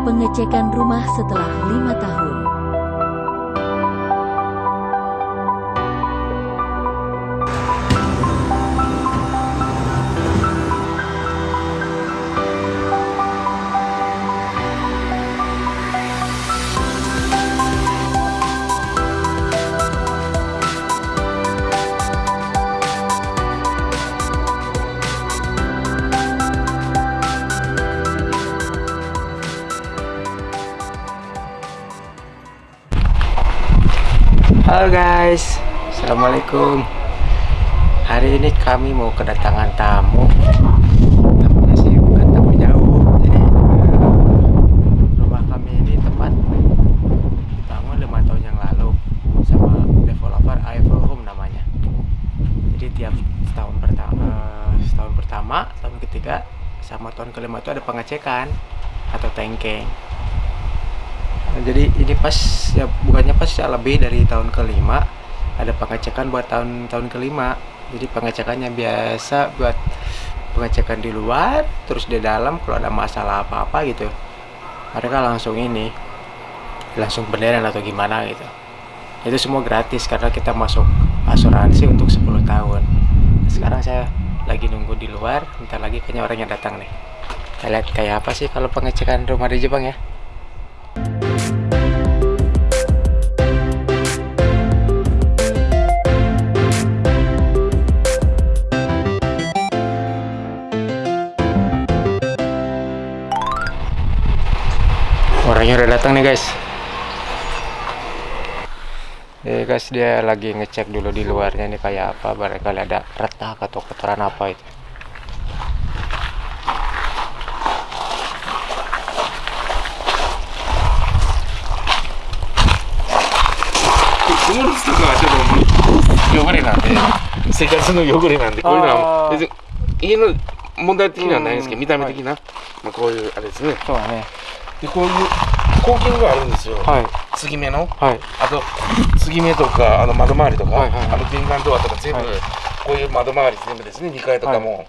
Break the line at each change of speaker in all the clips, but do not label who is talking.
Pengecekan rumah setelah lima tahun.
Halo guys, Assalamualaikum. Hari ini kami mau kedatangan tamu. Tamunya sih bukan tamu jauh Jadi eh, rumah kami ini tempat dibangun lima tahun yang lalu Sama developer Eiffel Home namanya. Jadi tiap setahun pertama Setahun pertama, tahun ketiga Sama tahun kelima itu ada pengecekan Atau tanking Nah, jadi ini pas ya bukannya pas ya lebih dari tahun kelima. Ada pengecekan buat tahun tahun kelima. Jadi pengecekannya biasa buat pengecekan di luar terus di dalam kalau ada masalah apa apa gitu. Mereka langsung ini langsung beneran atau gimana gitu. Itu semua gratis karena kita masuk asuransi untuk 10 tahun. Sekarang saya lagi nunggu di luar bentar lagi kayaknya orang yang datang nih. Kita lihat kayak apa sih kalau pengecekan rumah di Jepang ya orangnya udah datang nih guys ya guys dia lagi ngecek dulu di luarnya nih kayak apa barangkali ada retak atau kotoran apa itu
曇るとかはちょっと汚れなんで生活の汚れなんでこういうのは
あー
別に家の問題的にはないんですけど見た目的な、まあ、こういうあれですね
そうだね
でこういうコーキングがあるんですよ、
はい。
継ぎ目の。
はい。
あと継ぎ目とかあの窓周りとか、
はいはいはい。
あの玄関ドアとか全部、
はい。
こういう窓周り全部ですね。2階とかも、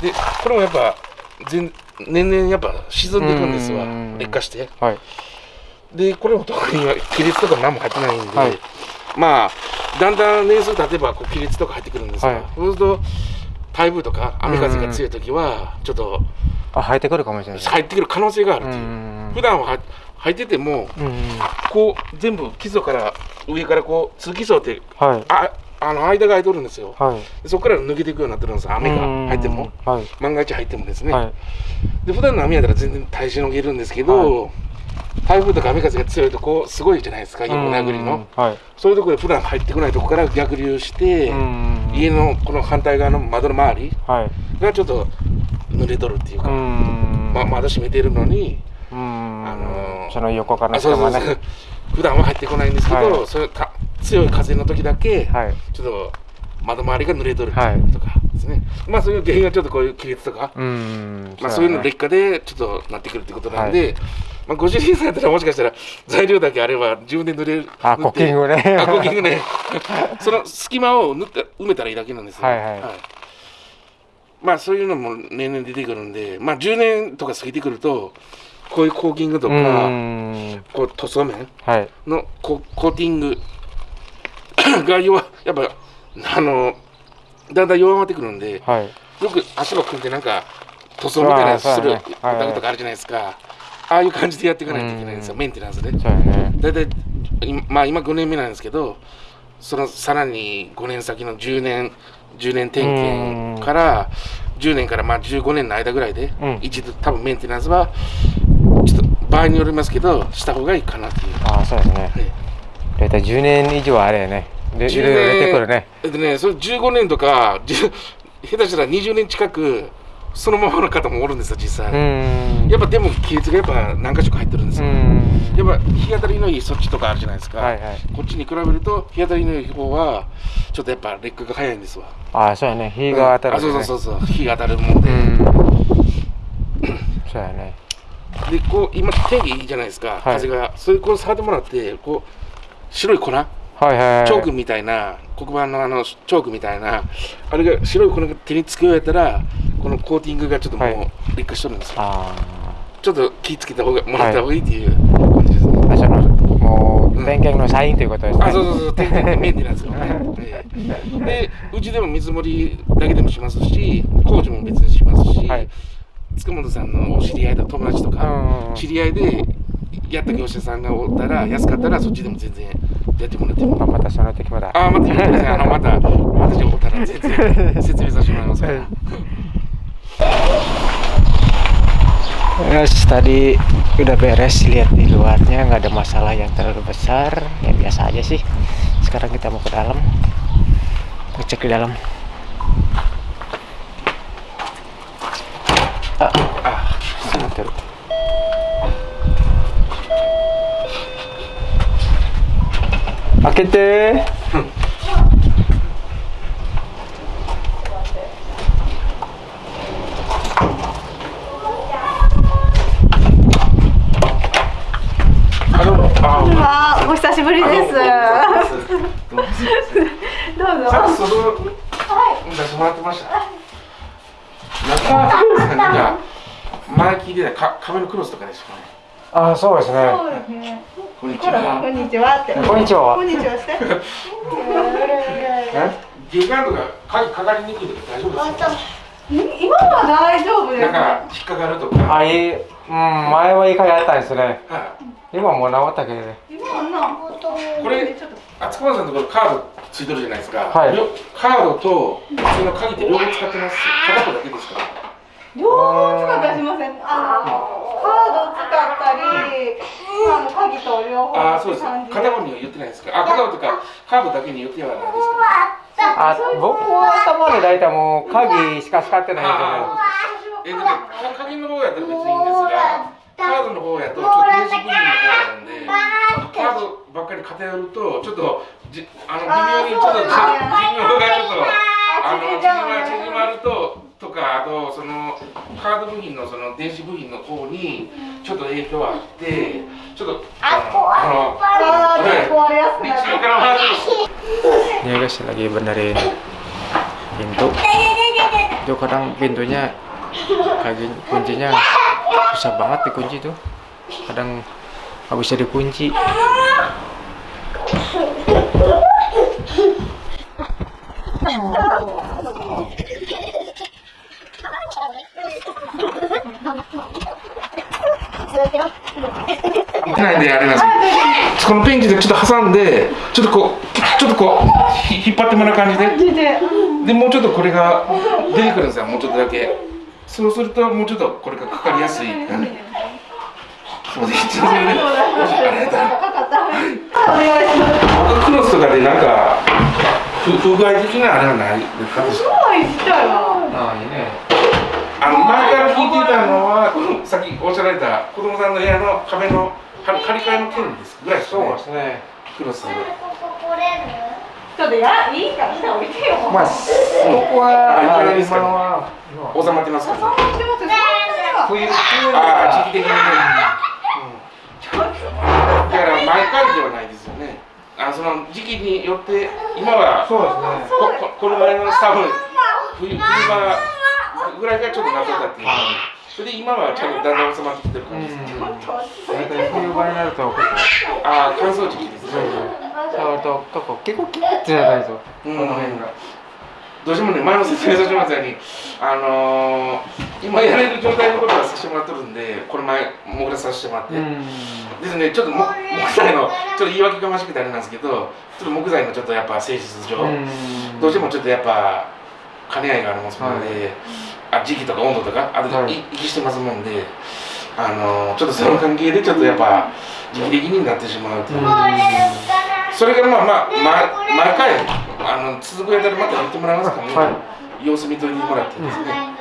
でこれもやっぱ全年々やっぱ沈んでいくんですわ。
うん
劣化して。
はい。
でこれも特に亀裂とか何も入ってないんで、
はい。
まあだんだん年数経てばこう亀裂とか入ってくるんですが、
はい。
そうすると台風とか雨風が強い時はちょっと
あ入ってくるかもしれない。
入ってくる可能性があるっていう、
うん。
普段はは入ってても
うん。
こう全部基礎から上からこう通気層って
はい。
ああの間が空いとるんですよ。
はい。
そこから抜けていくようになってるんです雨が入っても。
うんはい。
万が一入ってもですね、
はい。
で普段の雨やったら全然耐えしのげるんですけど、台風とか雨風が強いとこうすごいじゃないですか横殴りの、
はい
そういうところで普段入ってこないところから逆流して、
うん。
家の。この反対側の窓の周り
はい。
がちょっと濡れとるっていうか、
ん。
ま窓閉めてるのに、
うん。
あのー
その横から
あそうそうそう。
人がね。
普段は入ってこないんですけど、
はい。
それか強い風の時だけ、
はい。
ちょっと窓周りが濡れとる
はい。
とかですね、まあそういう原因がちょっとこういう亀裂とか、
うん。
まあ、そういうの
で
劣化でちょっとなってくるってことなんで、まあ、ご主人さんやったらもしかしたら材料だけあれば自分で塗れる
あコッキングね。
あコッキングね。その隙間を塗って埋めたらいいだけなんですよ。
はい。はい
まあそういうのも年々出てくるんでまあ10年とか過ぎてくるとこういうコーキングと
う
か、
ん。
こう塗装面
はい。
のココーティング が弱やっぱあのだんだん弱まってくるんで、
はい。
よく足を組んでなんか塗装みたいなのするお宅とかあるじゃないですか、ああいう感じでやっていかないといけないんですよ、
うん。
メンテナンスで。
ね。
大体今まあ今5年目なんですけどそのさらに5年先の10年10年点検から10年からまあ15年の間ぐらいで、
うん。
一度多分メンテナンスはちょっと場合によりますけどした方がいいかなっていう、
ああそうですね。
ね、
大体10年以上はあれやね。でいろいろ出てくるね。
えっとねそれ15年とか10下手したら20年近くそのままの方もおるんですよ実際、
うん。
やっぱでも亀裂がやっぱ何箇所か入ってるんです
う
よ、
ん。
やっぱ日当たりのいいそっちとかあるじゃないですか、
はいはい。
こっちに比べると日当たりのいい方はちょっとやっぱ劣化が早いんですわ。
ああそうやね。日が当たる
あそうそう
う
そうそう。日が当たるもんで、
うん。そうやね。
でこう今天気いいじゃないですか、
はい。
風が。それこう触ってもらってこう白い粉？
はいはいはい。
チョークみたいな黒板のあのチョークみたいなあれが白い粉が手につくようやったらこのコーティングがちょっとも
はい。う
劣化しとるんですよ、
あ
ちょっと気ぃつけた方がもらった方がいいっていう感じですね、
あそのもう点検のサインということですね。
あそうそうそう。点検メンテナンスのね、ええ。でうちでも見積もりだけでもしますし工事も別にしますし、
はい。
塚本さんのお知り合いと友達とか、
うん
知り合いでやった業者さんがおったら安かったらそっちでも全然やってもらっても。
まあまたその時まだ。
ああ、また言ってください。あの、また、また情報たら全然説明させてもらいますから。
Guys, tadi udah beres lihat di luarnya nggak ada masalah yang terlalu besar ya biasa aja sih sekarang kita mau ke dalam ngecek di dalam ah, ah. Oke deh.
Halo.
りです。どうぞ。
さっきその、出してもらってました。中さんが前聞いてたか壁のクロスとかですかね。
あ、そうですね。
そうですね。
こんにち
こ
は。
んにちはって。
こんにちは
こんにちはして。
玄関とか鍵かかりにくいとか大丈夫ですか。
今は大丈夫です。
なんか引っかかるとか。
あ、いい、うん、前は一回やったんですね。
は
今もう治ったけどね。
今はな。
いこれ
ちょっと。
あつこまさんのところカードついてるじゃないですか。
はい
両カードと普通の鍵って両方使ってます。片方だけですか？
両方使ったりしません？あのカード使ったり、あの鍵と両方
ああ、そうです。片方には言ってないですか？あ、片方とかカードだけに言ってはないですか？
あ、僕は頭で大体もう鍵しか使ってないん
あえでね、か鍵の方やったら別にいいんですが、カードの方やとちょっと電子部品の方なんで、カードばっかり偏ると、ちょっとじあの微妙にちょっとじ寿命がちょっとあの縮ま縮まると。とか、あとそのカード部品のその電子部品の方にちょっと影響あって、ちょっとあの
あー壊れやすく
立
なる。
中から回 る。
Ini guys lagi benerin pintu. Itu kadang pintunya kayak kuncinya susah banget dikunci tuh. Kadang nggak bisa dikunci.
ないであれなんですこのペンチでちょっと挟んでちょっとこうちょっとこう引っ張ってもらう感じで
で。
もうちょっとこれが出てくるんですよもうちょっとだけそうするともうちょっとこりやすい、うんそうですありがとう
かかった。お願いします。
クロスとかでなんか不具合的なあれはないですか
すごいちっちゃいな。
Nah ini.
あの前から聞いてたのはさっきおっしゃられた子供さんの部屋の壁の張り替えの件ですぐらいですね
そうですね。
クロス
ちょっとやいいから下降りてよ。
Mas, ここは
あ
あ
い
今は
収まってますか
収まってますよ。
冬冬
ああ時期的にねだから毎回ではないですよね。あその時期によって今はこ
そうですね。
ここの前の多分冬冬場ぐらいがちょっと夏だったっていう。それで今はちゃんとだんだん収まってきてる感じですね。
大体冬場になると結構
ああ乾燥時期ですね。
触ると結構結構キュッてなるんですよ。こ
うん
の辺が。
どうしてもね前も説明させてもらったようにあのー、今やれる状態のことはさせてもらってるんでこれ前もぐらさせてもらって。ですね、ちょっとも木材のちょっと言い訳がましくてあれなんですけど、ちょっと木材のちょっとやっぱ性質上、どうしてもちょっとやっぱ兼ね合いがありますので、あ時期とか温度とかあと
はい。
い息してますもんで、あのちょっとその関係でちょっとやっぱ時期的になってしまうという。それからまあまあ、ま、毎回あの続くやったらまた言ってもらえますかね、
は
様子見といてもらってですね。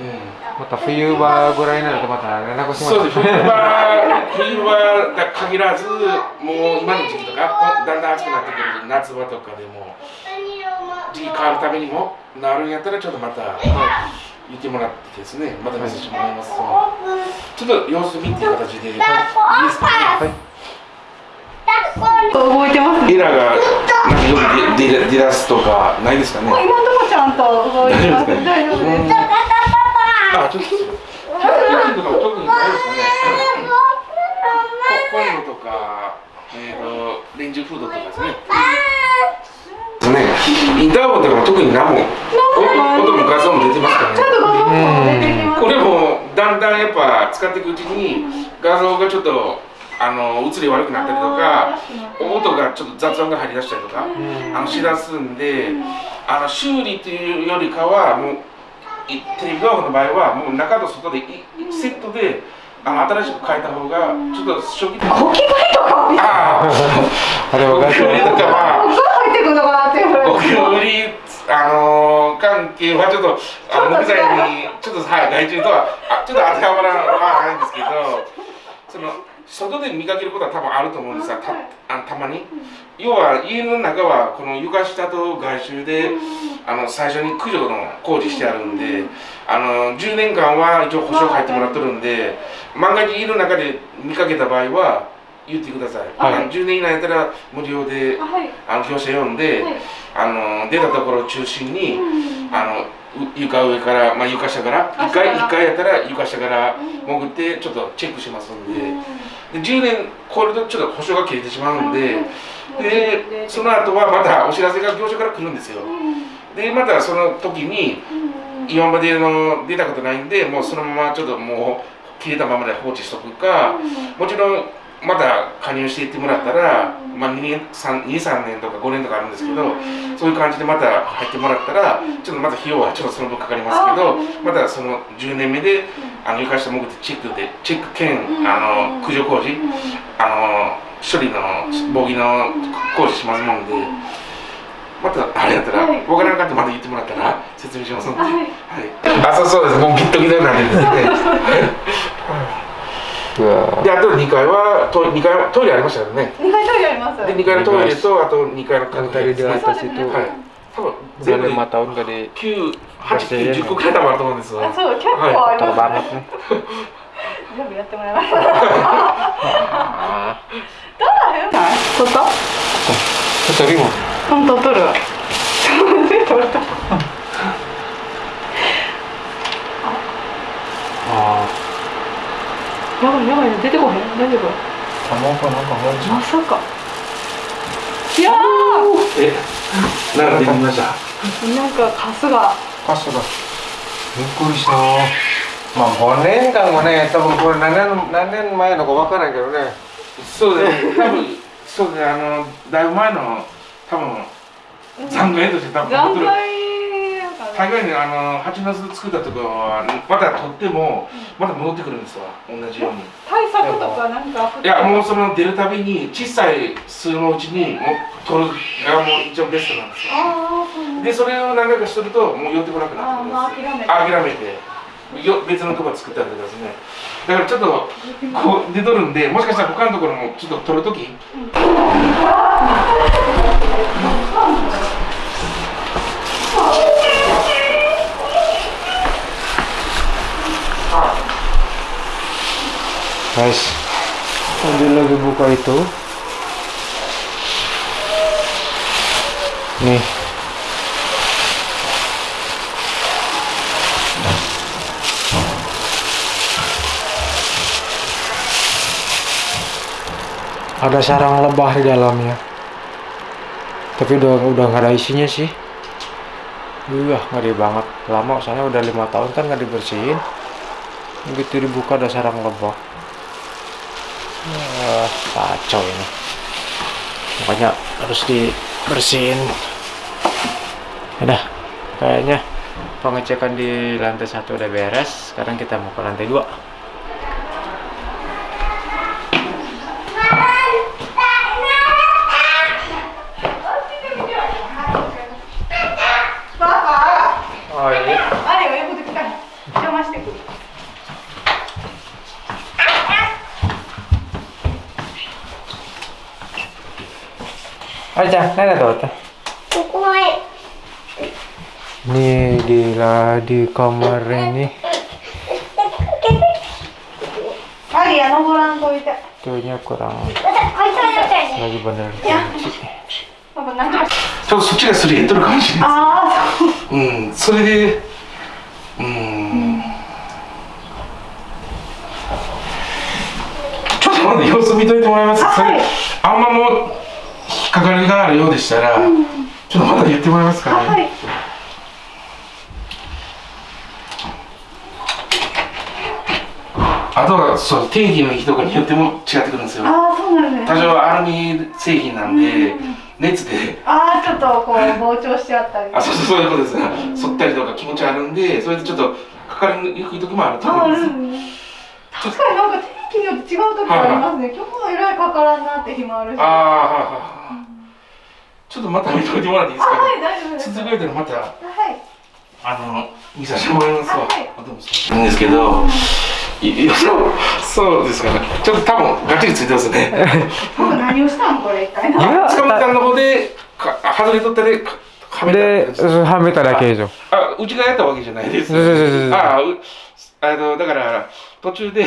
うん。
また冬場ぐらいになるとまた連絡します。
そうです、冬場、冬場だ限らず、もう今の時期とか、こだんだん暑くなってくる夏場とかでも、時期変わるためにも、なるんやったら、ちょっとまた言ってもらってですね、またメッセージもらいます。と、ちょっと様子見っていう形で、い。いですか？ね。
動いてます。ね。
エラーがなんかよく出出出だすとか、ないですかね。
今のとこちゃんと動いてます。大丈夫です。
あ、ちょっと。りとか特にないですかねこ昆布とか、えっー、とレンジフードとかですねねインターホンとかも特に何も音も画像も出てますから
ちゃん
ね
と画像も出てきます
これもだんだんやっぱ使っていくうちに画像がちょっとあの映り悪くなったりとか音がちょっと雑音が入り出したりとかあのしだすんであの修理というよりかはもういテレビドアの場合はもう中と外でいセットであの新しく変えた方がちょっと初期的に
ゴキブリとかは
ああ
あれ
ゴキブリとかは
入ってくるのかなって
ゴキブリあのー、関係はちょっとあの木材にちょっとはい害虫とはあちょっと当てはまらないんですけどその外で見かけることは多分あると思うんですがたあたまに。要は家の中はこの床下と外周であの最初に駆除の工事してあるんであの10年間は一応保証入ってもらってるんで万が一家の中で見かけた場合は言ってください、
はい。
あの10年以内やったら無料で
はい。
あの業者呼んで、
はい。
あの出たところを中心に、
うん
あのう床上から、まあ、床下から1階
あ下か。ら
一階やったら床下から
うん
潜ってちょっとチェックしますんで,、
うん。
で10年超えるとちょっと保証が切れてしまうんで、
うん。
でその後はまたお知らせが業者から来るんですよ。
うん。
でまたその時に
うん。
今までの出たことないんでもうそのままちょっともう切れたままで放置しとくか、もちろんまた加入していってもらったら、まあ、2年3 23年とか5年とかあるんですけど、
うん。
そういう感じでまた入ってもらったら、ちょっとまず費用はちょっとその分かかりますけど、またその10年目で、あの床下潜ってチェックで、チェック兼、
うん。
あの駆除工事、あの処理の防御の工事しますもんで、またあれやったら、
はい。
わからなかったらまた言ってもらったら説明しますので、
はい。
はい、あそうそうです、もうギットギトになってるんですね。
う わ
で、あと2階はトイ2階はトイレありましたよね。
二階トイレあります。
で、2階のトイレと、あと2階のはい。多分全部で
lima tahun gak di
9、8、9、10個くらい多分あると思うんですよ。
あそう結構ありますね。全部やってもらいました。
ah
どうだよ撮った
tadi mau
本当？撮るわ。撮れたやばいやばい出てこへん。大丈夫
？kamu apa nama
まさか。いや
え、なんかできました？
ーなんかカスが。
pas sudah Bingkuri so まあ5年間もね多分これ何年何年前のか分からんけどね。
そうです。多分、そうであの、だいぶ前の、多分、残骸として多分
残。骸
大概にあの蜂の巣作ったところはまた取ってもまた戻ってくるんですわ。同じように。
対策とかなんか
いやもうその出るたびに小さい巣のうちにもう取るがもう一応ベストなんですよ。でそれを何回かするともう寄ってこなくなってくるんです
諦めて。
諦めて。よ別のとこ作ってあるとかですね。だからちょっとこう出とるんでもしかしたら他のところもちょっと取るとき。あ
guys dia lagi buka itu nih ada sarang lebah di dalamnya tapi udah udah nggak ada isinya sih Wah, ngeri banget. Lama soalnya udah lima tahun kan nggak dibersihin. Begitu dibuka ada sarang lebah. Wah, kacau ini. Makanya harus dibersihin. Udah, kayaknya pengecekan di lantai satu udah beres. Sekarang kita mau ke lantai dua. Di di kamar ini
アリア登らんといて。
tuhnya kurang lagi bener kunci.
パパなんか。
ちょっとそっちがすり減っとるかもしれない。
あ
う。ん。それでうん。まだ様子見といてもらえます？
はい。
あんまもう引っかかりがあるようでしたら、ちょっとまだ言ってもらえますかね、
あはい。
あとはそう定義の日とかによっても違ってくるんですよ。
ああそうなんですね。
多少アルミ製品なんで、熱で。
ああちょっとこう膨張しちゃったり。
あそうそうそういうことです、反ったりとか気持ちあるんでそれでちょっとかかりにくい時もあると思うんです、
うん。確かになんか天気によって違う時ありますね。今日もえらいかからんなって日もあるし。
ああはいはいはいちょっとまた見といてもらっていいですか、ね、
はい大丈夫です。
続けてまた
はい。
あの見させてもらいますわ、
はい。
あどうもそういいん。ですけどいいやそうそうですかね。ちょっと多分がっちりついてますね。
僕何をしたんこれ一回な
や
塚本さんの方でか外れとったでかはめた
はめただけでしょ。
あうちがやったわけじゃないです。
そうそうそうそう
あうあのだから途中で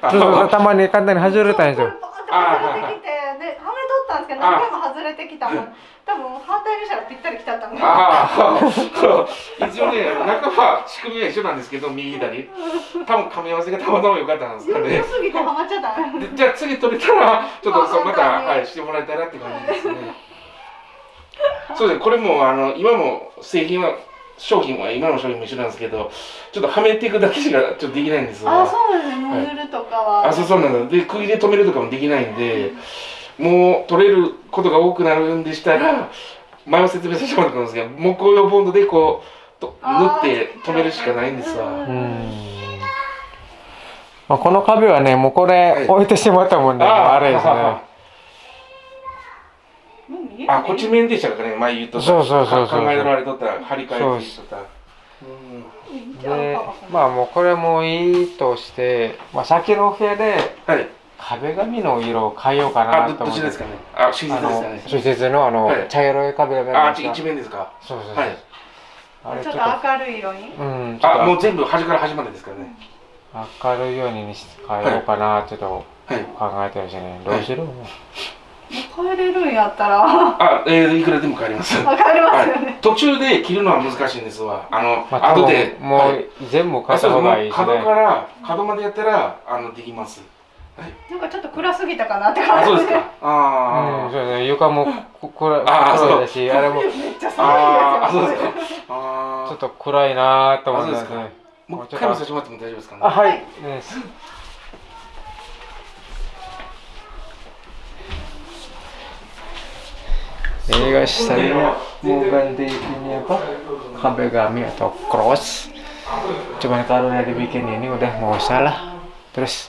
あ
たまに簡単に外れたんですよ。
バーって外れてきてではめとったんですけど何回も外れてきたもん。多分反対にしたらぴったりきちゃったんで
ああ一応ね中は仕組みは一緒なんですけど右左。多分噛み合わせがたまたま良かったんですかね。
良すぎてハマっちゃった。
でじゃあ次取れたらちょっとそうまた、
まあ
はい、してもらえたらって感じですね。そうですこれもあの今も製品は商品は今の商品も一緒なんですけどちょっとはめていくだけしかちょっとできないんですわ。
あそうですねノズルとかは。
あそうそうなんです。で釘で止めるとかもできないんでもう取れることが多くなるんでしたら前も説明させてもらったんですけど木工用ボンドでこうと縫って止めるしかないんですわ。
うん。まあ、この壁はね、もうこれ置いてしまったもんね。
あ
あれですね。
あこっち面でしたかね前言っとった。
そうそうそうそう
考えられとった。張り替えてとった。うん。
で、まあもうこれもいいとして、まあ先の部屋で
はい
壁紙の色を変えようかなと思って。
ですかね。あ手術
あの
ですかね、
施設のあの、
はい。
茶色い壁紙
あ一面ですか。
そうそうそう。
はい。
ちょっ
あれちょっ
と明るい色に？
と、うん、
あもう全部端から端までですからね。
明るいようにし変えようかなちょっと
はい。
考えてるしね。どうしろ、
変えれるんやったら。
あえー、いくらでも変わります。
わかりますよ
はい。
ね、
途中で切るのは難しいんですわ。あの、
まあ、
後で
もう、
はい
全部変えた
あそうも
方がいいうしね。
角から角までやったらあのできます
なんかちょっと暗すぎたかなって
あ
感じ。
そうですか。
うん、
あ
そうね、床もこ暗いだし、あれも。ち
めっちゃ
あ
寒
ああ
いですよ
そうですか。あ
ょっと暗いなーと思ってます
あそうで
ね。
もう一回もさせてもらっても大丈夫ですかね。
あ、はい。ね映画したら mau ganti ini apa kabegami atau cross cuman kalau udah dibikin ini udah nggak usah lah terus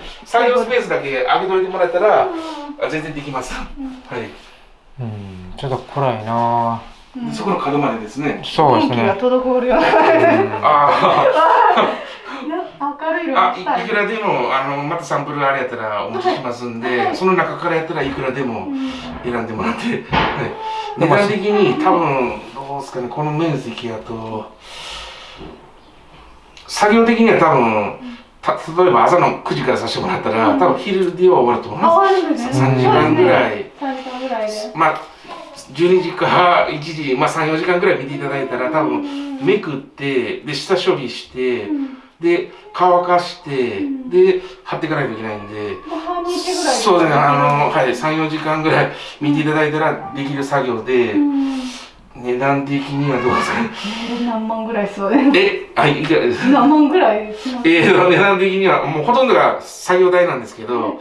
作業スペースだけ上げといてもらったら、あ全然できます、はい。
うん。ちょっと暗いな。
でそこの角までですね。
ぁそうです
電気が
ね
滞るような。
あ
明るい色
ーあい
にしたい。
いくらでもあのまたサンプルあれやったらお持ちしますんで、その中からやったらいくらでも選んでもらって、はい、値段的に多分どうですかねこの面積やと作業的には多分た例えば朝の9時からさせてもらったら、多分昼では終わると思い
あ
ま
すね。
3時間ぐらい。
3時間ぐらいです
まあ12時か1時、まあ、34時間ぐらい見ていただいたら多分めくってで下処理して、で乾かして、で貼っていかないといけないんで。
もう半日ぐらい
そうですね、あの、はい、3、4時間ぐらい見ていただいたらできる作業で、値段的にはどうですかね。
何万ぐらいそうです？
え、はい、いくらです？
何万ぐらい
えー、値段的には、もうほとんどが作業代なんですけど、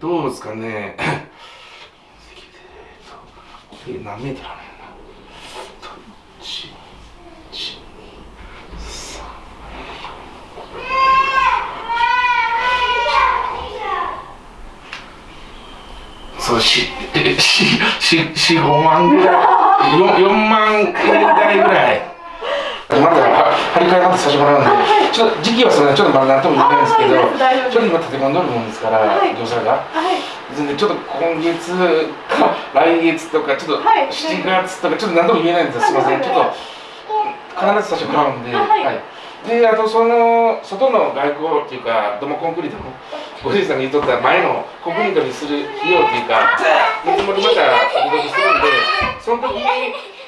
どうですかね？これ何メートルあるんやな。1、1、3、そう、し、え、し、し、し、5万ぐらい。4、4万円台ぐらい。まだ、は張り替えまたさせてもらうんで、ちょっと時期はそれちょっとまだなんとも言えないんですけど、ちょっと今立て込んどるもんですから、
はい。
業者が。
はい。
別にちょっと今月か来月とかちょっと
はい。
7月とかちょっと何とも言えないんですすいません。ちょっと必ず最初からうんで、
あはい。
であとその外の外交っていうか土間コンクリートのおじいさんが言っとった前のコンクリートにする費用っていうか見積もりまた動きするんでその時に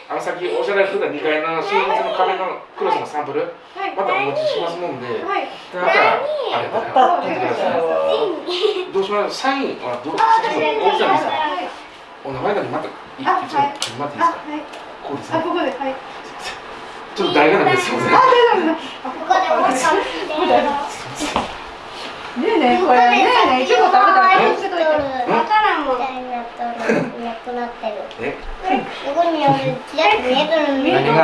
あのさっきおっしゃられてた2階の新室の壁のクロスのサンプル
はい。
またお持ちしますもんで、
はい。
またあれだから聞い。てくださいどうします？サイン。はどうさっきの大きさですかお名前だけまたい一
あ
応書い。てもらっていいですか？こうですね。
あここではい。
ちょっと大画なんですいません
あ大丈夫です。ねえねえこれ。ねえねえいちご食べたらこうしてといて
わからんもん。なくなってる。
え？
ここにあるちらっと見えとる
見え
見え
てるの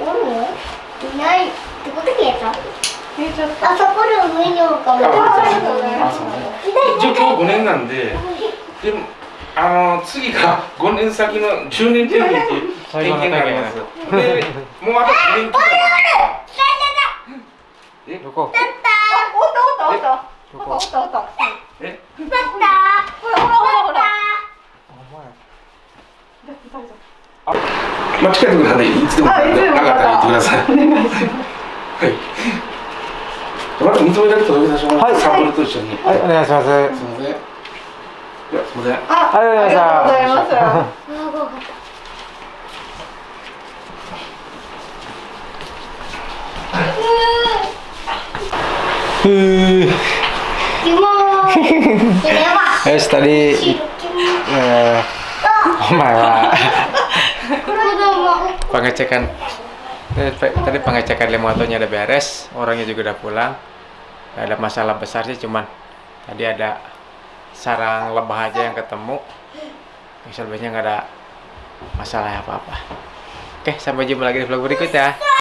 お
るのいない。どこで消えた
見えちゃった
あそこの上におるかも。
一応今日5年なん。ででもあの次が5年先の10年定りますでもうあと2年え
どこ
あおったおったおったなんかおったおった。
え？
パった。
ほらほらほら。ほら
まあ近いところなんでいつでも
あいつでも
なかったら言ってください。
お願い。します
はい。また認められた届け出します、
はい。
サンプルと一緒に
はい。お願い。します
すみませんい。やすみません
あ
ありがとうござい。ました
ありがとうござい。ます
ふー
キモーい。これは。
Yes, tadi eh,
uh, marah.
pengecekan tadi pengecekan lemotonya udah beres, orangnya juga udah pulang. Gak ada masalah besar sih cuman tadi ada sarang lebah aja yang ketemu. Selebihnya nggak ada masalah apa-apa. Oke, sampai jumpa lagi di vlog berikutnya.